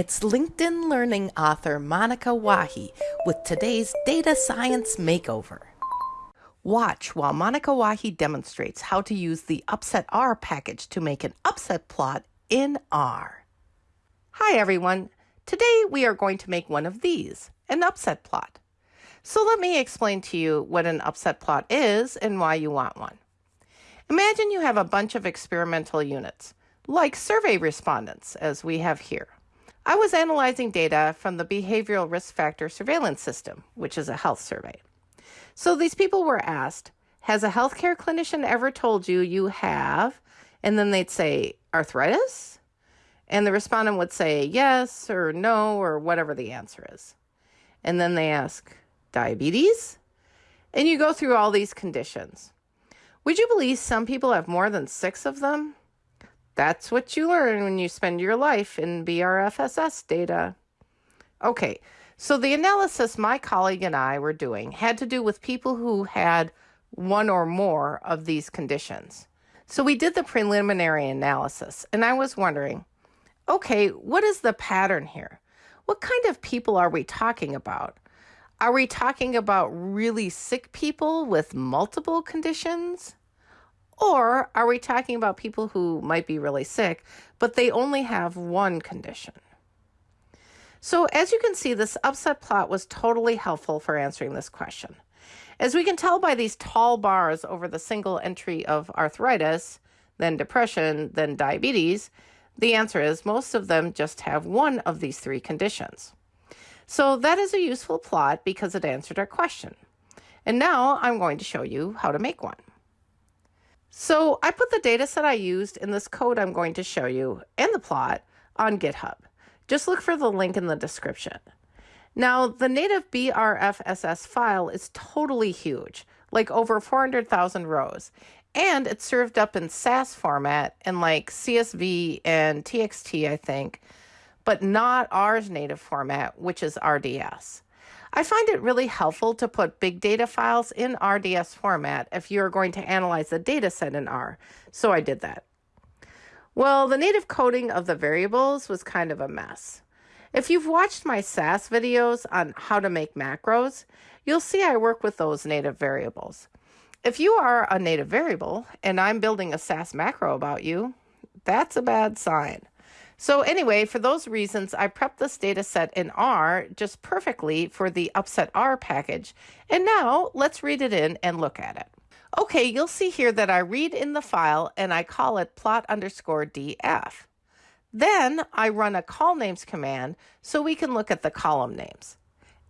It's LinkedIn Learning author Monica Wahi with today's Data Science Makeover. Watch while Monica Wahi demonstrates how to use the Upset R package to make an upset plot in R. Hi everyone. Today we are going to make one of these, an upset plot. So let me explain to you what an upset plot is and why you want one. Imagine you have a bunch of experimental units, like survey respondents, as we have here. I was analyzing data from the Behavioral Risk Factor Surveillance System, which is a health survey. So these people were asked, Has a healthcare clinician ever told you you have? And then they'd say, Arthritis? And the respondent would say yes or no or whatever the answer is. And then they ask, Diabetes? And you go through all these conditions. Would you believe some people have more than six of them? That's what you learn when you spend your life in BRFSS data. Okay, so the analysis my colleague and I were doing had to do with people who had one or more of these conditions. So we did the preliminary analysis, and I was wondering okay, what is the pattern here? What kind of people are we talking about? Are we talking about really sick people with multiple conditions? Or are we talking about people who might be really sick, but they only have one condition? So, as you can see, this upset plot was totally helpful for answering this question. As we can tell by these tall bars over the single entry of arthritis, then depression, then diabetes, the answer is most of them just have one of these three conditions. So that is a useful plot because it answered our question. And now I'm going to show you how to make one. So I put the data set I used in this code I'm going to show you and the plot on GitHub. Just look for the link in the description. Now, the native BRFSS file is totally huge, like over 400,000 rows, and it's served up in SAS format and like CSV and TXT, I think, but not R's native format, which is RDS. I find it really helpful to put big data files in RDS format if you're going to analyze the data set in R, so I did that. Well, the native coding of the variables was kind of a mess. If you've watched my SAS videos on how to make macros, you'll see I work with those native variables. If you are a native variable and I'm building a SAS macro about you, that's a bad sign. So anyway, for those reasons, I prepped this data set in R just perfectly for the Upset R package. And now let's read it in and look at it. Okay, you'll see here that I read in the file and I call it plot underscore df. Then I run a colnames command so we can look at the column names.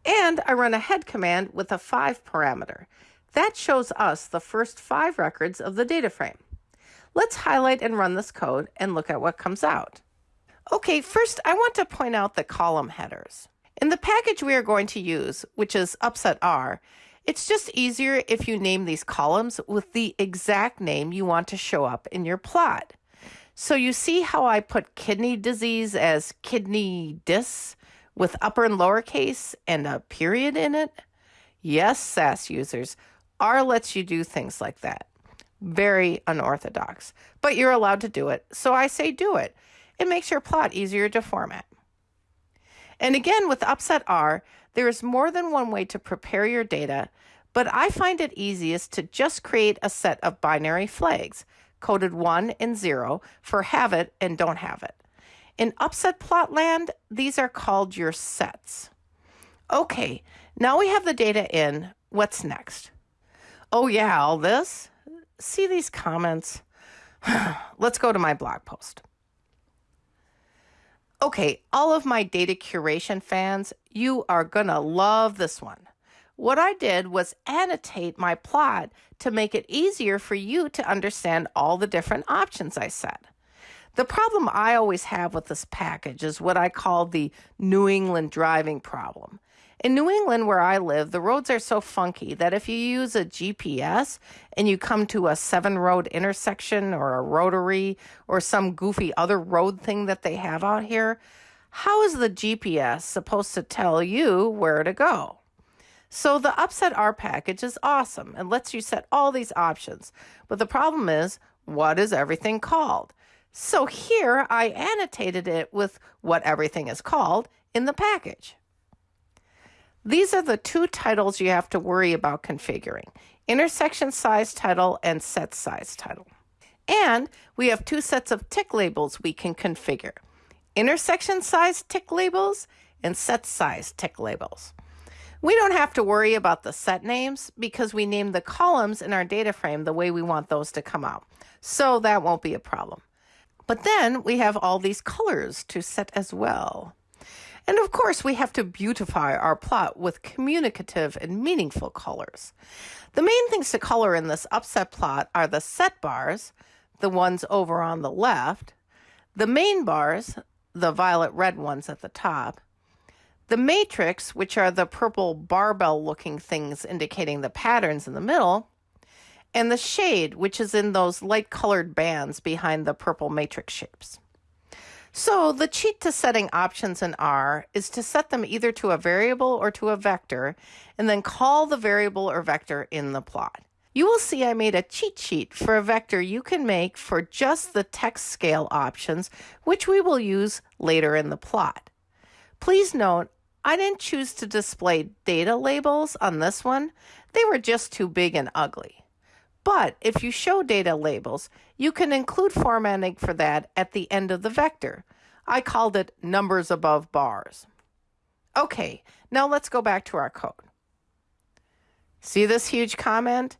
And I run a head command with a 5 parameter. That shows us the first five records of the data frame. Let's highlight and run this code and look at what comes out. Okay, first I want to point out the column headers. In the package we are going to use, which is Upset R, it's just easier if you name these columns with the exact name you want to show up in your plot. So you see how I put kidney disease as kidney dis with upper and lowercase and a period in it? Yes, SAS users, R lets you do things like that. Very unorthodox, but you're allowed to do it, so I say do it. It makes your plot easier to format. And again, with Upset R, there is more than one way to prepare your data, but I find it easiest to just create a set of binary flags, coded 1 and 0, for have it and don't have it. In Upset Plot land, these are called your sets. Okay, now we have the data in, what's next? Oh yeah, all this? See these comments? Let's go to my blog post. Okay, all of my data curation fans, you are gonna love this one. What I did was annotate my plot to make it easier for you to understand all the different options I set. The problem I always have with this package is what I call the New England driving problem. In New England, where I live, the roads are so funky that if you use a GPS and you come to a seven road intersection or a rotary or some goofy other road thing that they have out here, how is the GPS supposed to tell you where to go? So the Upset R package is awesome and lets you set all these options. But the problem is, what is everything called? So here I annotated it with what everything is called in the package. These are the two titles you have to worry about configuring, intersection size title and set size title. And we have two sets of tick labels we can configure, intersection size tick labels and set size tick labels. We don't have to worry about the set names because we named the columns in our data frame the way we want those to come out. So that won't be a problem. But then we have all these colors to set as well. And of course, we have to beautify our plot with communicative and meaningful colors. The main things to color in this upset plot are the set bars, the ones over on the left, the main bars, the violet red ones at the top, the matrix, which are the purple barbell looking things indicating the patterns in the middle, and the shade, which is in those light colored bands behind the purple matrix shapes. So the cheat to setting options in R is to set them either to a variable or to a vector, and then call the variable or vector in the plot. You will see I made a cheat sheet for a vector you can make for just the text scale options, which we will use later in the plot. Please note, I didn't choose to display data labels on this one. They were just too big and ugly. But if you show data labels, you can include formatting for that at the end of the vector. I called it numbers above bars. Okay, now let's go back to our code. See this huge comment?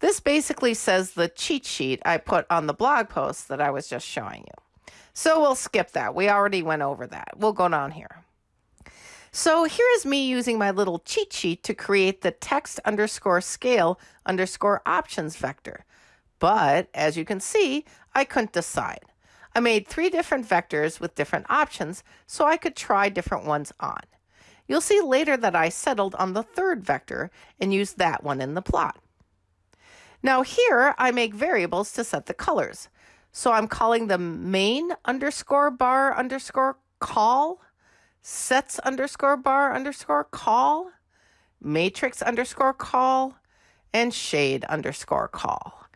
This basically says the cheat sheet I put on the blog post that I was just showing you. So we'll skip that. We already went over that. We'll go down here. So here is me using my little cheat sheet to create the text underscore scale underscore options vector. But as you can see, I couldn't decide. I made three different vectors with different options so I could try different ones on. You'll see later that I settled on the third vector and used that one in the plot. Now here I make variables to set the colors. So I'm calling the main underscore bar underscore call sets underscore bar underscore call, matrix underscore call, and shade underscore call.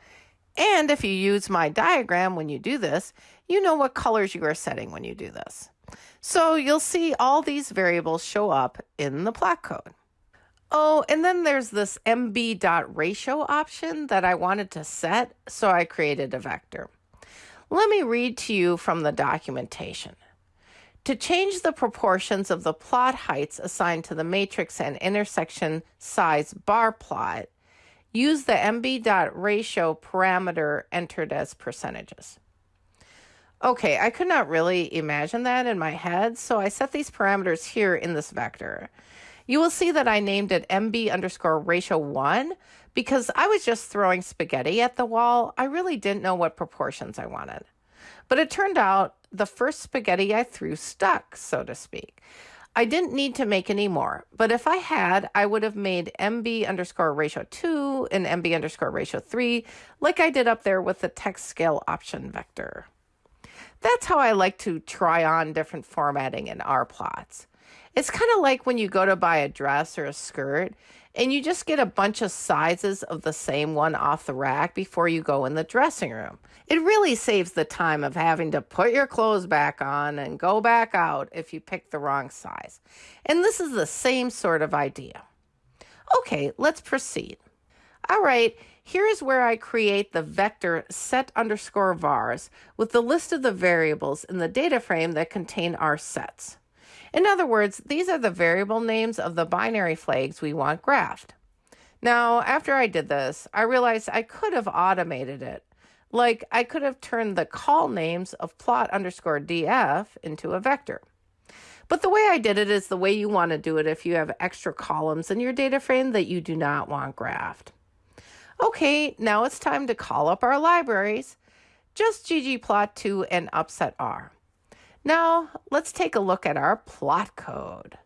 And if you use my diagram when you do this, you know what colors you are setting when you do this. So you'll see all these variables show up in the plot code. Oh, and then there's this mb.ratio option that I wanted to set, so I created a vector. Let me read to you from the documentation. To change the proportions of the plot heights assigned to the matrix and intersection size bar plot, use the mb.ratio parameter entered as percentages. Okay, I could not really imagine that in my head, so I set these parameters here in this vector. You will see that I named it mb underscore ratio 1 because I was just throwing spaghetti at the wall. I really didn't know what proportions I wanted. But it turned out the first spaghetti I threw stuck, so to speak. I didn't need to make any more, but if I had, I would have made MB underscore ratio 2 and MB underscore ratio 3, like I did up there with the text scale option vector. That's how I like to try on different formatting in R plots. It's kind of like when you go to buy a dress or a skirt and you just get a bunch of sizes of the same one off the rack before you go in the dressing room. It really saves the time of having to put your clothes back on and go back out if you pick the wrong size. And this is the same sort of idea. Okay, let's proceed. All right, here's where I create the vector set underscore vars with the list of the variables in the data frame that contain our sets. In other words, these are the variable names of the binary flags we want graphed. Now, after I did this, I realized I could have automated it. Like I could have turned the colnames of plot underscore df into a vector. But the way I did it is the way you want to do it if you have extra columns in your data frame that you do not want graphed. Okay, now it's time to call up our libraries, just ggplot2 and upset R. Now, let's take a look at our plot code.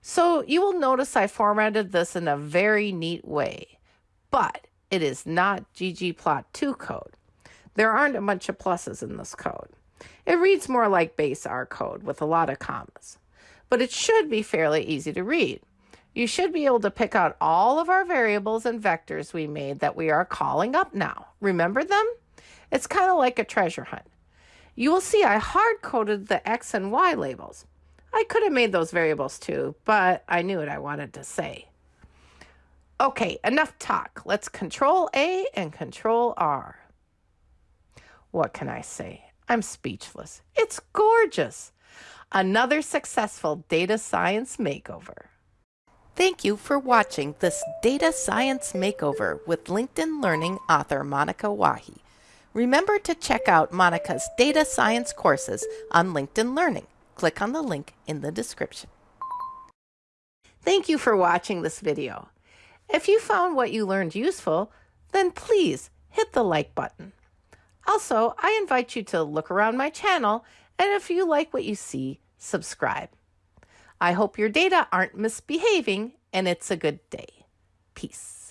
So you will notice I formatted this in a very neat way, but it is not ggplot2 code. There aren't a bunch of pluses in this code. It reads more like base R code with a lot of commas, but it should be fairly easy to read. You should be able to pick out all of our variables and vectors we made that we are calling up now. Remember them? It's kind of like a treasure hunt. You will see I hard-coded the X and Y labels. I could have made those variables too, but I knew what I wanted to say. Okay, enough talk. Let's Control A and Control R. What can I say? I'm speechless. It's gorgeous. Another successful data science makeover. Thank you for watching this Data Science Makeover with LinkedIn Learning author Monica Wahi. Remember to check out Monica's data science courses on LinkedIn Learning. Click on the link in the description. Thank you for watching this video. If you found what you learned useful, then please hit the like button. Also, I invite you to look around my channel and if you like what you see, subscribe. I hope your data aren't misbehaving and it's a good day. Peace.